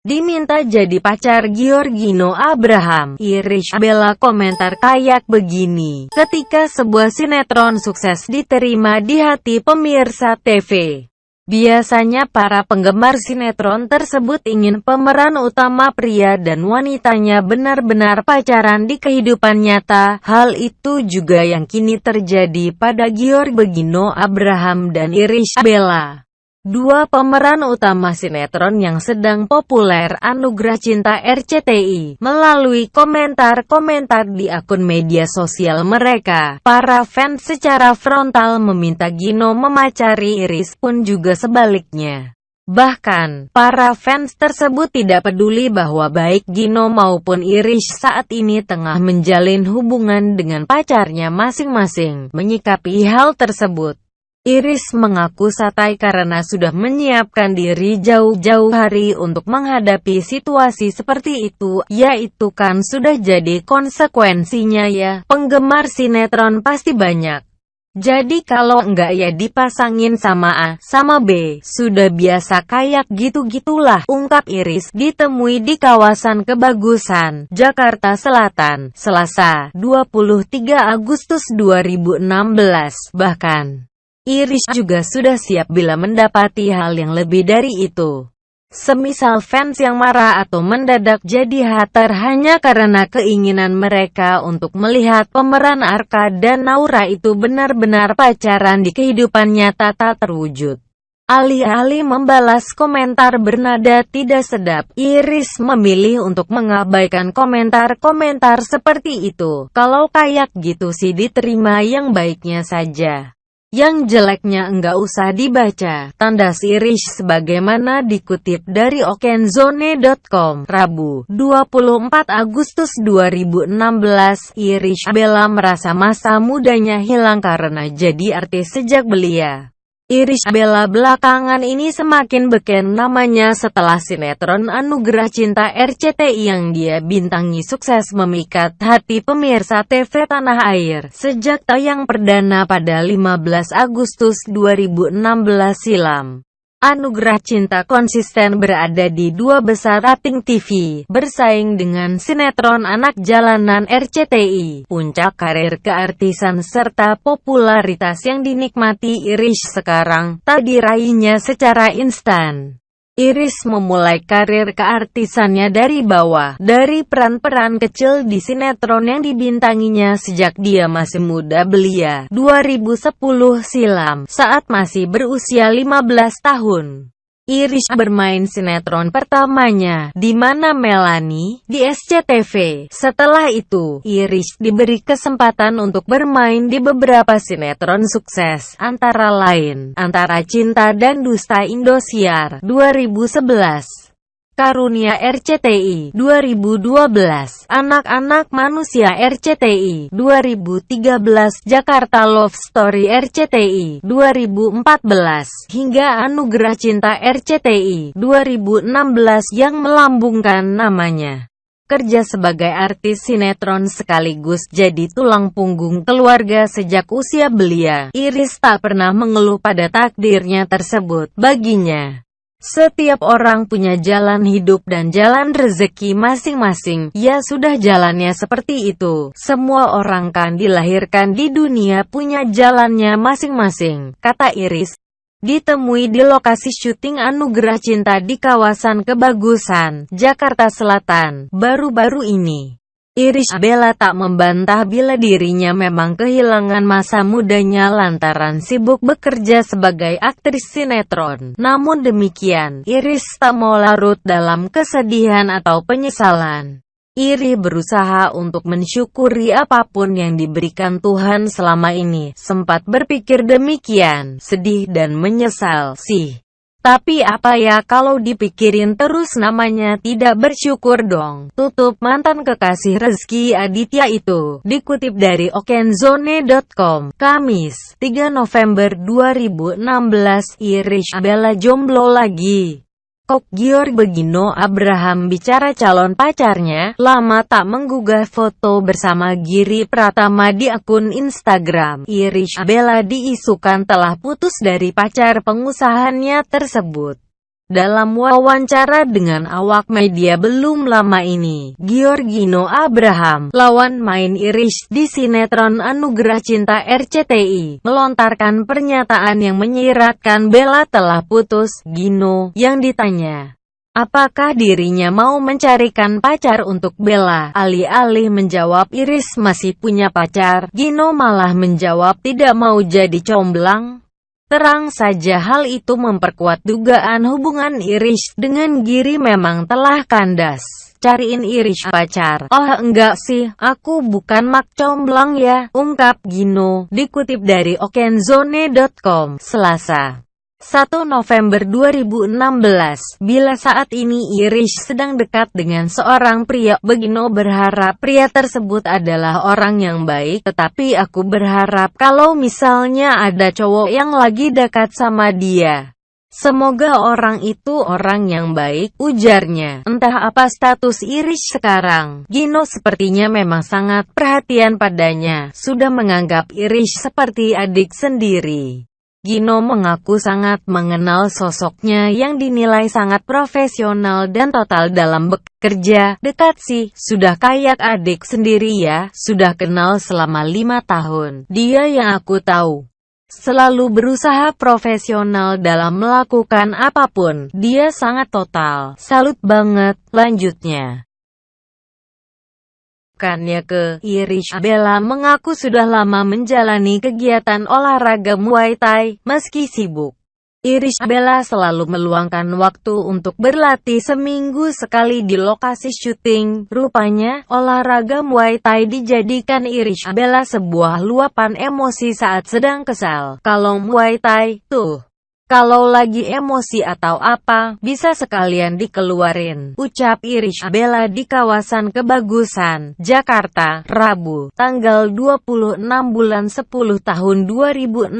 diminta jadi pacar Giorgino Abraham. Irish Bella komentar kayak begini, ketika sebuah sinetron sukses diterima di hati pemirsa TV. Biasanya para penggemar sinetron tersebut ingin pemeran utama pria dan wanitanya benar-benar pacaran di kehidupan nyata. Hal itu juga yang kini terjadi pada Gior Begino Abraham dan Irish Bella. Dua pemeran utama sinetron yang sedang populer Anugerah Cinta RCTI, melalui komentar-komentar di akun media sosial mereka, para fans secara frontal meminta Gino memacari Iris pun juga sebaliknya. Bahkan, para fans tersebut tidak peduli bahwa baik Gino maupun Irish saat ini tengah menjalin hubungan dengan pacarnya masing-masing, menyikapi hal tersebut. Iris mengaku satai karena sudah menyiapkan diri jauh-jauh hari untuk menghadapi situasi seperti itu, yaitu kan sudah jadi konsekuensinya ya, penggemar sinetron pasti banyak. Jadi kalau enggak ya dipasangin sama A, sama B, sudah biasa kayak gitu-gitulah, ungkap Iris, ditemui di kawasan Kebagusan, Jakarta Selatan, Selasa, 23 Agustus 2016, bahkan. Iris juga sudah siap bila mendapati hal yang lebih dari itu. Semisal fans yang marah atau mendadak jadi hater hanya karena keinginan mereka untuk melihat pemeran Arka dan Naura itu benar-benar pacaran di kehidupan nyata tak terwujud. Alih-alih membalas komentar bernada tidak sedap, Iris memilih untuk mengabaikan komentar-komentar seperti itu. Kalau kayak gitu sih diterima yang baiknya saja. Yang jeleknya enggak usah dibaca, tanda sirish sebagaimana dikutip dari okenzone.com, Rabu, 24 Agustus 2016, Irish Bella merasa masa mudanya hilang karena jadi artis sejak belia. Irish Bella belakangan ini semakin beken namanya setelah sinetron Anugerah Cinta RCTI yang dia bintangi sukses memikat hati pemirsa TV tanah air sejak tayang perdana pada 15 Agustus 2016 silam. Anugerah Cinta konsisten berada di dua besar rating TV, bersaing dengan sinetron anak jalanan RCTI, puncak karir keartisan serta popularitas yang dinikmati Irish sekarang, tak diraihnya secara instan. Iris memulai karir keartisannya dari bawah, dari peran-peran kecil di sinetron yang dibintanginya sejak dia masih muda belia, 2010 silam, saat masih berusia 15 tahun. Irish bermain sinetron pertamanya, di mana Melanie, di SCTV. Setelah itu, Irish diberi kesempatan untuk bermain di beberapa sinetron sukses, antara lain, Antara Cinta dan Dusta Indosiar, 2011. Karunia RCTI 2012 Anak-anak Manusia RCTI 2013 Jakarta Love Story RCTI 2014 hingga Anugerah Cinta RCTI 2016 yang melambungkan namanya kerja sebagai artis sinetron sekaligus jadi tulang punggung keluarga sejak usia belia. Iris tak pernah mengeluh pada takdirnya tersebut. Baginya, setiap orang punya jalan hidup dan jalan rezeki masing-masing, ya sudah jalannya seperti itu. Semua orang kan dilahirkan di dunia punya jalannya masing-masing, kata Iris. Ditemui di lokasi syuting Anugerah Cinta di kawasan Kebagusan, Jakarta Selatan, baru-baru ini. Irish Bella tak membantah bila dirinya memang kehilangan masa mudanya lantaran sibuk bekerja sebagai aktris sinetron. Namun demikian, Iris tak mau larut dalam kesedihan atau penyesalan. Iri berusaha untuk mensyukuri apa pun yang diberikan Tuhan selama ini. Sempat berpikir demikian, sedih dan menyesal sih. Tapi apa ya kalau dipikirin terus namanya tidak bersyukur dong. Tutup mantan kekasih Rezeki Aditya itu. Dikutip dari okenzone.com, Kamis, 3 November 2016, Irish Bella jomblo lagi. Kok Gior Begino Abraham bicara calon pacarnya, lama tak menggugah foto bersama Giri Pratama di akun Instagram. Irish Bella diisukan telah putus dari pacar pengusahannya tersebut. Dalam wawancara dengan awak media belum lama ini, Giorgino Abraham, lawan main Irish di sinetron Anugerah Cinta RCTI, melontarkan pernyataan yang menyiratkan Bella telah putus. Gino, yang ditanya, Apakah dirinya mau mencarikan pacar untuk Bella? Alih-alih menjawab Iris masih punya pacar, Gino malah menjawab tidak mau jadi comblang. Terang saja hal itu memperkuat dugaan hubungan Irish dengan Giri memang telah kandas. Cariin Irish pacar. Oh enggak sih, aku bukan mak comblang ya, ungkap Gino, dikutip dari okenzone.com, Selasa. 1 November 2016, bila saat ini Irish sedang dekat dengan seorang pria, Begino berharap pria tersebut adalah orang yang baik, tetapi aku berharap kalau misalnya ada cowok yang lagi dekat sama dia. Semoga orang itu orang yang baik, ujarnya. Entah apa status Irish sekarang, Gino sepertinya memang sangat perhatian padanya, sudah menganggap Irish seperti adik sendiri. Gino mengaku sangat mengenal sosoknya yang dinilai sangat profesional dan total dalam bekerja. Dekat sih, sudah kayak adik sendiri ya, sudah kenal selama lima tahun. Dia yang aku tahu. Selalu berusaha profesional dalam melakukan apa pun. Dia sangat total. Salut banget, lanjutnya menunjukkannya ke Irish Bella mengaku sudah lama menjalani kegiatan olahraga Muay Thai, meski sibuk. Irish Bella selalu meluangkan waktu untuk berlatih seminggu sekali di lokasi syuting. Rupanya, olahraga Muay Thai dijadikan Irish Bella sebuah luapan emosi saat sedang kesal. Kalau Muay Thai, tuh kalau lagi emosi atau apa, bisa sekalian dikeluarin. Ucap Irish Bella di kawasan Kebagusan, Jakarta, Rabu, tanggal 26 bulan 10 tahun 2016,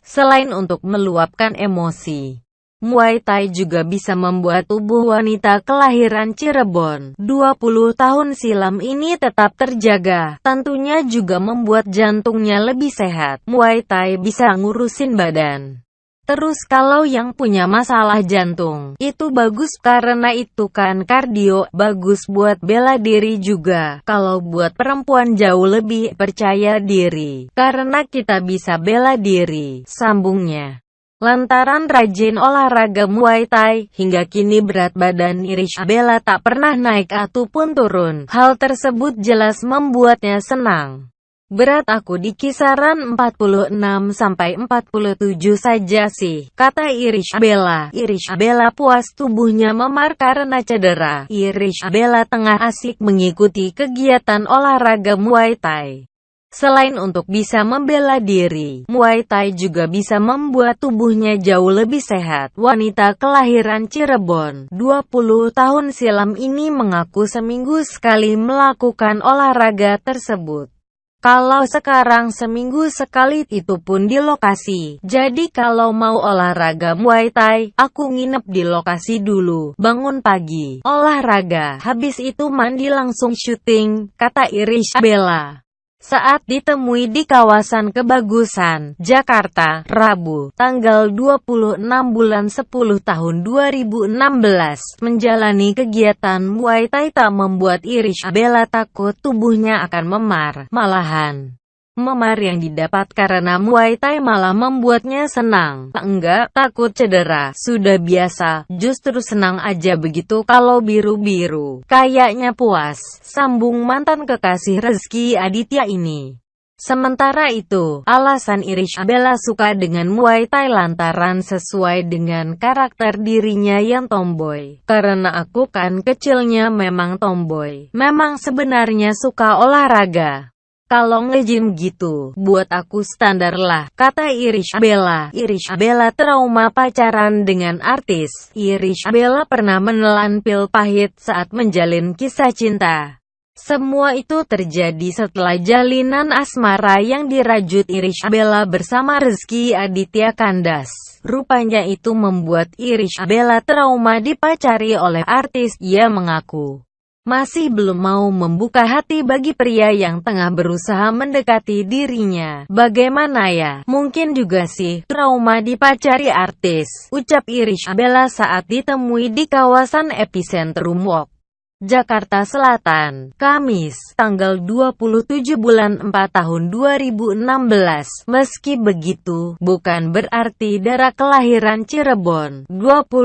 selain untuk meluapkan emosi. Muay Thai juga bisa membuat tubuh wanita kelahiran Cirebon 20 tahun silam ini tetap terjaga. Tentunya juga membuat jantungnya lebih sehat. Muay Thai bisa ngurusin badan. Terus kalau yang punya masalah jantung, itu bagus karena itu kan kardio, bagus buat bela diri juga. Kalau buat perempuan jauh lebih percaya diri, karena kita bisa bela diri, sambungnya. Lantaran rajin olahraga Muay Thai, hingga kini berat badan Irish Bella tak pernah naik ataupun turun. Hal tersebut jelas membuatnya senang. Berat aku di kisaran 46-47 saja sih, kata Irish Bella. Irish Bella puas tubuhnya memar karena cedera. Irish Bella tengah asik mengikuti kegiatan olahraga Muay Thai. Selain untuk bisa membela diri, Muay Thai juga bisa membuat tubuhnya jauh lebih sehat. Wanita kelahiran Cirebon, 20 tahun silam ini mengaku seminggu sekali melakukan olahraga tersebut. Kalau sekarang seminggu sekali itu pun di lokasi. Jadi kalau mau olahraga Muay Thai, aku nginep di lokasi dulu. Bangun pagi, olahraga, habis itu mandi langsung syuting, kata Irish Bella. Saat ditemui di kawasan Kebagusan, Jakarta, Rabu, tanggal 26 bulan 10 tahun 2016, menjalani kegiatan Muay Thai tak membuat Irish Bella takut tubuhnya akan memar, malahan. Memar yang didapat karena Muay Thai malah membuatnya senang. Enggak, takut cedera. Sudah biasa, justru senang aja begitu kalau biru-biru. Kayaknya puas, sambung mantan kekasih Rezeki Aditya ini. Sementara itu, alasan Irish Bella suka dengan Muay Thai lantaran sesuai dengan karakter dirinya yang tomboy. Karena aku kan kecilnya memang tomboy. Memang sebenarnya suka olahraga. Kalau nge-gym gitu, buat aku standar lah, kata Irish Bella. Irish Bella trauma pacaran dengan artis. Irish Bella pernah menelan pil pahit saat menjalin kisah cinta. Semua itu terjadi setelah jalinan asmara yang dirajut Irish Bella bersama Rezeki Aditya Kandas. Rupanya itu membuat Irish Bella trauma dipacari oleh artis, ia mengaku. Masih belum mau membuka hati bagi pria yang tengah berusaha mendekati dirinya. Bagaimana ya? Mungkin juga sih, trauma dipacari artis. Ucap Irish Bella saat ditemui di kawasan epicentrum walk. Jakarta Selatan, Kamis, tanggal 27 bulan 4 tahun 2016. Meski begitu, bukan berarti darah kelahiran Cirebon, 20